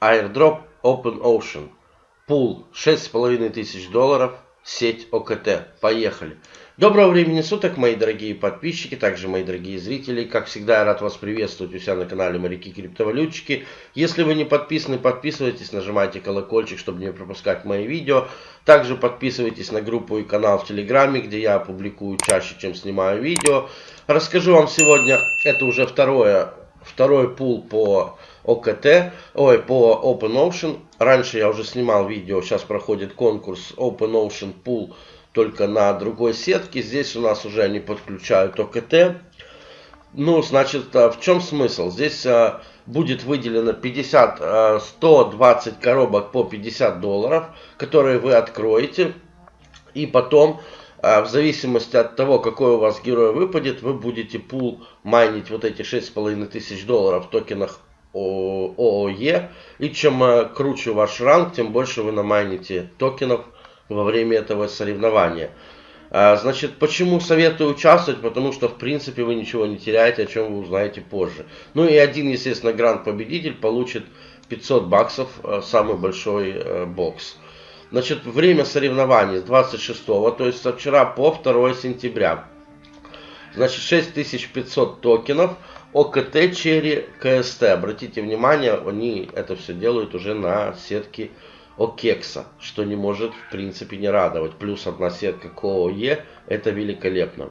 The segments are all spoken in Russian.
Airdrop Open Ocean. Пул 6500 долларов. Сеть ОКТ. Поехали. Доброго времени суток, мои дорогие подписчики, также мои дорогие зрители. Как всегда, я рад вас приветствовать у себя на канале Моряки Криптовалютчики. Если вы не подписаны, подписывайтесь, нажимайте колокольчик, чтобы не пропускать мои видео. Также подписывайтесь на группу и канал в Телеграме, где я публикую чаще, чем снимаю видео. Расскажу вам сегодня, это уже второе второй пул по ОКТ, ой, по OpenOcean. Раньше я уже снимал видео, сейчас проходит конкурс OpenOcean Pool только на другой сетке. Здесь у нас уже они подключают ОКТ. Ну, значит, а, в чем смысл? Здесь а, будет выделено 50, 120 а, коробок по 50 долларов, которые вы откроете. И потом а в зависимости от того, какой у вас герой выпадет, вы будете пул майнить вот эти 6,5 тысяч долларов в токенах ООЕ. И чем э, круче ваш ранг, тем больше вы намайните токенов во время этого соревнования. А, значит, почему советую участвовать? Потому что, в принципе, вы ничего не теряете, о чем вы узнаете позже. Ну и один, естественно, гранд-победитель получит 500 баксов, э, самый большой э, бокс. Значит, время соревнований с 26, то есть со вчера по 2 сентября. Значит, 6500 токенов. OKT, Cherry, KST. Обратите внимание, они это все делают уже на сетке OKEx а, что не может в принципе не радовать. Плюс одна сетка КОЕ, это великолепно.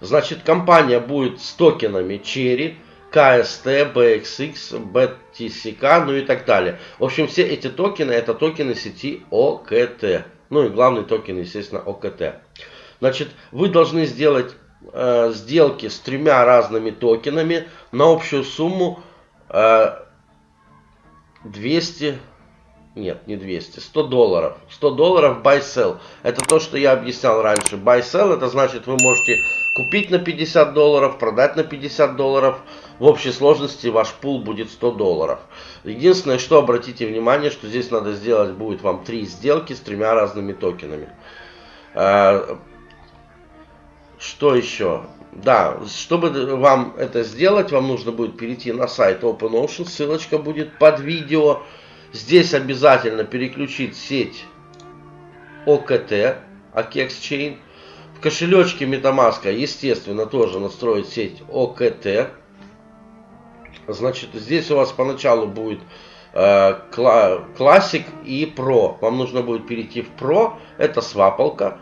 Значит, компания будет с токенами Cherry, KST, BXX, BTCK, ну и так далее. В общем, все эти токены, это токены сети OKT. Ну и главный токен, естественно, OKT. Значит, вы должны сделать э, сделки с тремя разными токенами на общую сумму э, 200 нет, не 200, 100 долларов. 100 долларов buy sell. Это то, что я объяснял раньше. Buy sell это значит вы можете купить на 50 долларов, продать на 50 долларов. В общей сложности ваш пул будет 100 долларов. Единственное, что обратите внимание, что здесь надо сделать будет вам три сделки с тремя разными токенами. А, что еще? Да, чтобы вам это сделать, вам нужно будет перейти на сайт OpenOcean. Ссылочка будет под видео. Здесь обязательно переключить сеть OKT, OKEX Chain. В кошелечке MetaMask, естественно, тоже настроить сеть OKT. Значит, здесь у вас поначалу будет э, Classic и Pro. Вам нужно будет перейти в Pro, это свапалка.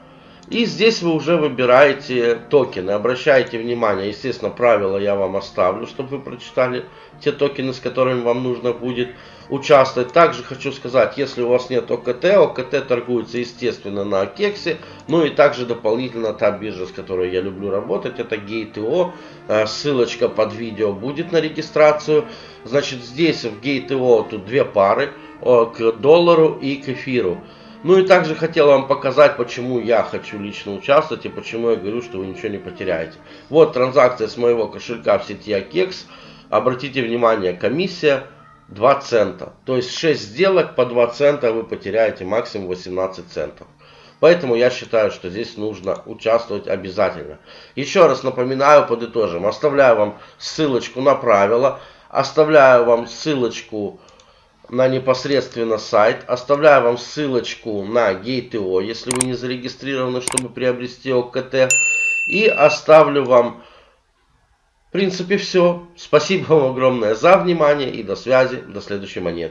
И здесь вы уже выбираете токены. Обращайте внимание, естественно, правила я вам оставлю, чтобы вы прочитали те токены, с которыми вам нужно будет участвовать. Также хочу сказать, если у вас нет ОКТ, ОКТ торгуется, естественно, на Кексе. Ну и также дополнительно та биржа, с которой я люблю работать, это Gate.io. Э, ссылочка под видео будет на регистрацию. Значит, здесь в Gate.io тут две пары к доллару и к эфиру. Ну и также хотел вам показать, почему я хочу лично участвовать и почему я говорю, что вы ничего не потеряете. Вот транзакция с моего кошелька в сети Акекс. Обратите внимание, комиссия 2 цента. То есть 6 сделок по 2 цента вы потеряете максимум 18 центов. Поэтому я считаю, что здесь нужно участвовать обязательно. Еще раз напоминаю, подытожим. Оставляю вам ссылочку на правила. Оставляю вам ссылочку на непосредственно сайт. Оставляю вам ссылочку на Gate.io, если вы не зарегистрированы, чтобы приобрести ОКТ. И оставлю вам, в принципе, все. Спасибо вам огромное за внимание и до связи, до следующей монеты.